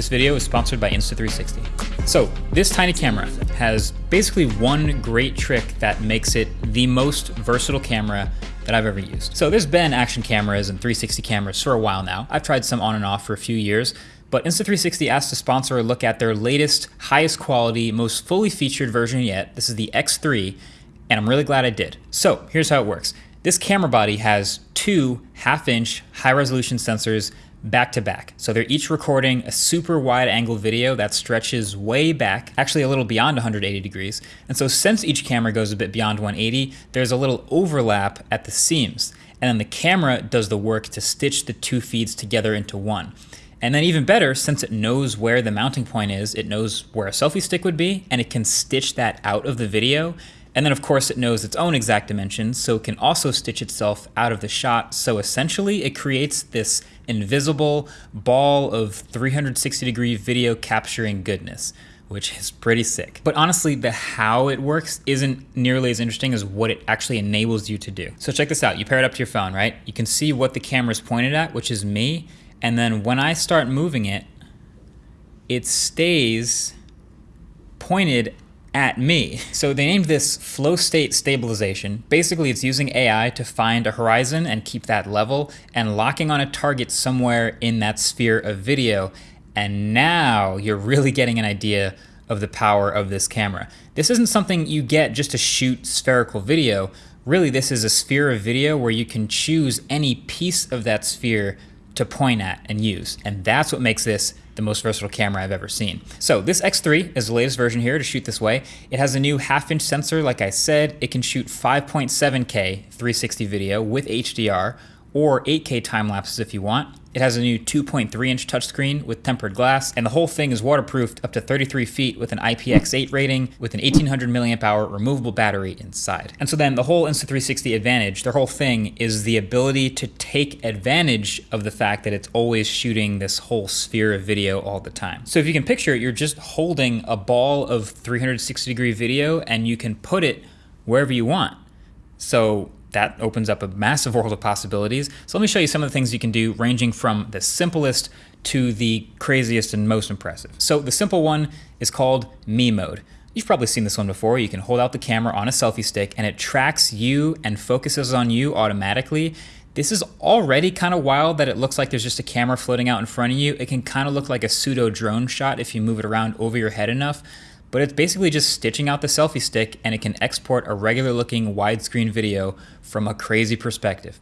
This video is sponsored by Insta360. So, this tiny camera has basically one great trick that makes it the most versatile camera that I've ever used. So there's been action cameras and 360 cameras for a while now. I've tried some on and off for a few years, but Insta360 asked to sponsor a look at their latest, highest quality, most fully featured version yet. This is the X3, and I'm really glad I did. So here's how it works. This camera body has two half inch high resolution sensors back to back. So they're each recording a super wide angle video that stretches way back, actually a little beyond 180 degrees. And so since each camera goes a bit beyond 180, there's a little overlap at the seams. And then the camera does the work to stitch the two feeds together into one. And then even better, since it knows where the mounting point is, it knows where a selfie stick would be, and it can stitch that out of the video and then of course it knows its own exact dimensions, so it can also stitch itself out of the shot. So essentially it creates this invisible ball of 360 degree video capturing goodness, which is pretty sick. But honestly, the how it works isn't nearly as interesting as what it actually enables you to do. So check this out, you pair it up to your phone, right? You can see what the camera's pointed at, which is me. And then when I start moving it, it stays pointed at me. So they named this flow state stabilization. Basically, it's using AI to find a horizon and keep that level and locking on a target somewhere in that sphere of video. And now you're really getting an idea of the power of this camera. This isn't something you get just to shoot spherical video. Really, this is a sphere of video where you can choose any piece of that sphere to point at and use. And that's what makes this the most versatile camera I've ever seen. So this X3 is the latest version here to shoot this way. It has a new half inch sensor, like I said. It can shoot 5.7K 360 video with HDR or 8K time lapses if you want. It has a new 2.3 inch touchscreen with tempered glass, and the whole thing is waterproofed up to 33 feet with an IPX8 rating with an 1800 milliamp hour removable battery inside. And so then the whole Insta360 advantage, their whole thing is the ability to take advantage of the fact that it's always shooting this whole sphere of video all the time. So if you can picture it, you're just holding a ball of 360 degree video and you can put it wherever you want. So that opens up a massive world of possibilities. So let me show you some of the things you can do ranging from the simplest to the craziest and most impressive. So the simple one is called Me Mode. You've probably seen this one before. You can hold out the camera on a selfie stick and it tracks you and focuses on you automatically. This is already kind of wild that it looks like there's just a camera floating out in front of you. It can kind of look like a pseudo drone shot if you move it around over your head enough but it's basically just stitching out the selfie stick and it can export a regular looking widescreen video from a crazy perspective.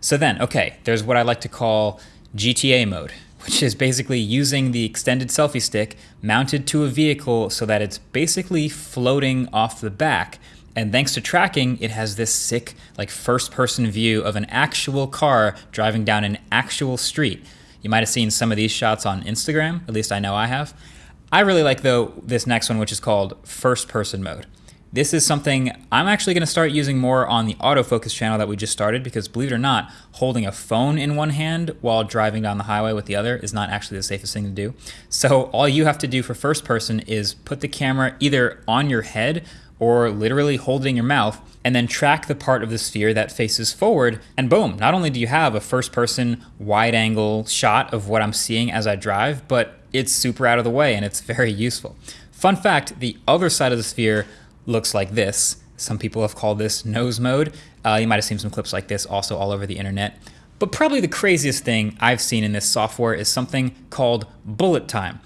So then, okay, there's what I like to call GTA mode, which is basically using the extended selfie stick mounted to a vehicle so that it's basically floating off the back. And thanks to tracking, it has this sick, like first person view of an actual car driving down an actual street. You might have seen some of these shots on Instagram, at least I know I have. I really like though this next one, which is called first person mode. This is something I'm actually going to start using more on the autofocus channel that we just started because believe it or not, holding a phone in one hand while driving down the highway with the other is not actually the safest thing to do. So all you have to do for first person is put the camera either on your head or literally hold it in your mouth and then track the part of the sphere that faces forward and boom, not only do you have a first person wide angle shot of what I'm seeing as I drive, but it's super out of the way and it's very useful. Fun fact, the other side of the sphere looks like this. Some people have called this nose mode. Uh, you might have seen some clips like this also all over the internet. But probably the craziest thing I've seen in this software is something called bullet time.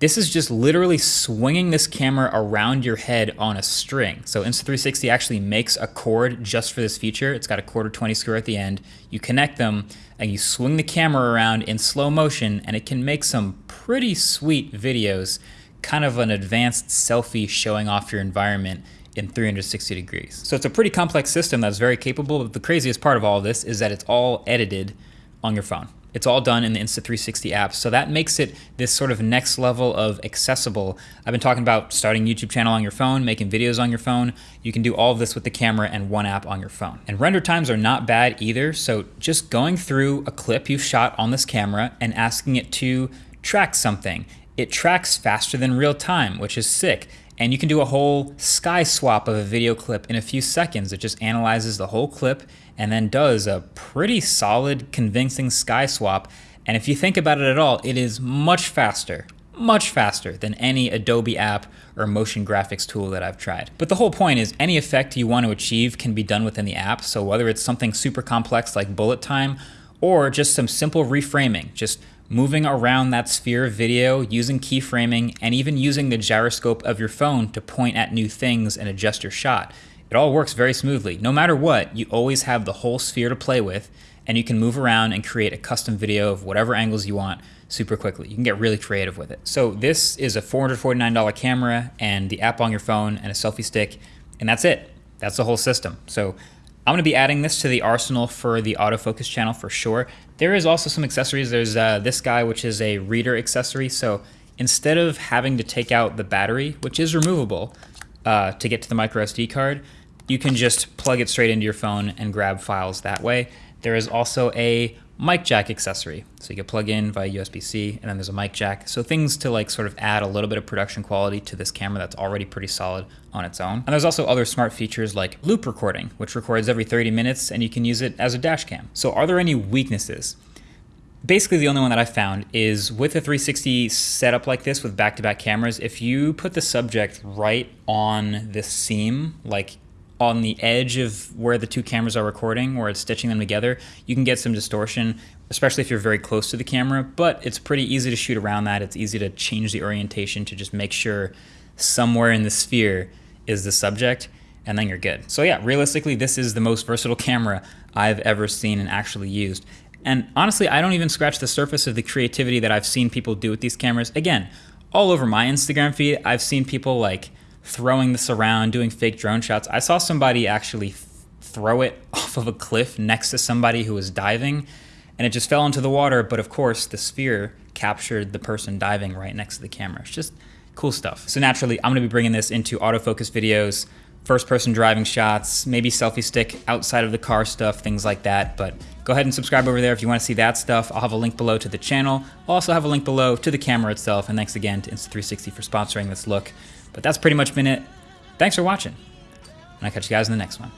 This is just literally swinging this camera around your head on a string. So Insta360 actually makes a cord just for this feature. It's got a quarter 20 screw at the end. You connect them and you swing the camera around in slow motion and it can make some pretty sweet videos, kind of an advanced selfie showing off your environment in 360 degrees. So it's a pretty complex system that's very capable, but the craziest part of all of this is that it's all edited on your phone. It's all done in the Insta360 app. So that makes it this sort of next level of accessible. I've been talking about starting YouTube channel on your phone, making videos on your phone. You can do all of this with the camera and one app on your phone. And render times are not bad either. So just going through a clip you've shot on this camera and asking it to track something. It tracks faster than real time, which is sick. And you can do a whole sky swap of a video clip in a few seconds. It just analyzes the whole clip and then does a pretty solid, convincing sky swap. And if you think about it at all, it is much faster, much faster than any Adobe app or motion graphics tool that I've tried. But the whole point is any effect you want to achieve can be done within the app. So whether it's something super complex like bullet time or just some simple reframing, just moving around that sphere of video, using keyframing, and even using the gyroscope of your phone to point at new things and adjust your shot. It all works very smoothly. No matter what, you always have the whole sphere to play with, and you can move around and create a custom video of whatever angles you want super quickly. You can get really creative with it. So this is a $449 camera and the app on your phone and a selfie stick, and that's it. That's the whole system. So I'm gonna be adding this to the arsenal for the autofocus channel for sure. There is also some accessories. There's uh, this guy, which is a reader accessory. So instead of having to take out the battery, which is removable uh, to get to the micro SD card, you can just plug it straight into your phone and grab files that way. There is also a mic jack accessory. So you can plug in via USB-C and then there's a mic jack. So things to like sort of add a little bit of production quality to this camera that's already pretty solid on its own. And there's also other smart features like loop recording, which records every 30 minutes and you can use it as a dash cam. So are there any weaknesses? Basically the only one that I found is with a 360 setup like this with back-to-back -back cameras, if you put the subject right on the seam, like on the edge of where the two cameras are recording, where it's stitching them together, you can get some distortion, especially if you're very close to the camera, but it's pretty easy to shoot around that. It's easy to change the orientation to just make sure somewhere in the sphere is the subject, and then you're good. So yeah, realistically, this is the most versatile camera I've ever seen and actually used. And honestly, I don't even scratch the surface of the creativity that I've seen people do with these cameras. Again, all over my Instagram feed, I've seen people like throwing this around, doing fake drone shots. I saw somebody actually throw it off of a cliff next to somebody who was diving and it just fell into the water. But of course, the sphere captured the person diving right next to the camera. It's just cool stuff. So naturally, I'm gonna be bringing this into autofocus videos, first person driving shots, maybe selfie stick outside of the car stuff, things like that. But go ahead and subscribe over there if you wanna see that stuff. I'll have a link below to the channel. I'll also have a link below to the camera itself. And thanks again to Insta360 for sponsoring this look. But that's pretty much been it. Thanks for watching. And I'll catch you guys in the next one.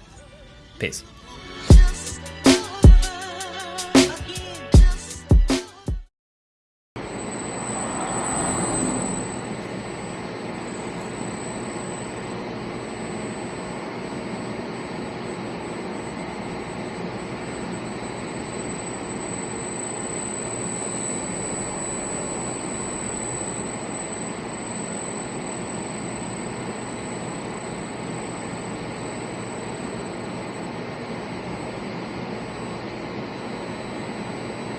Peace.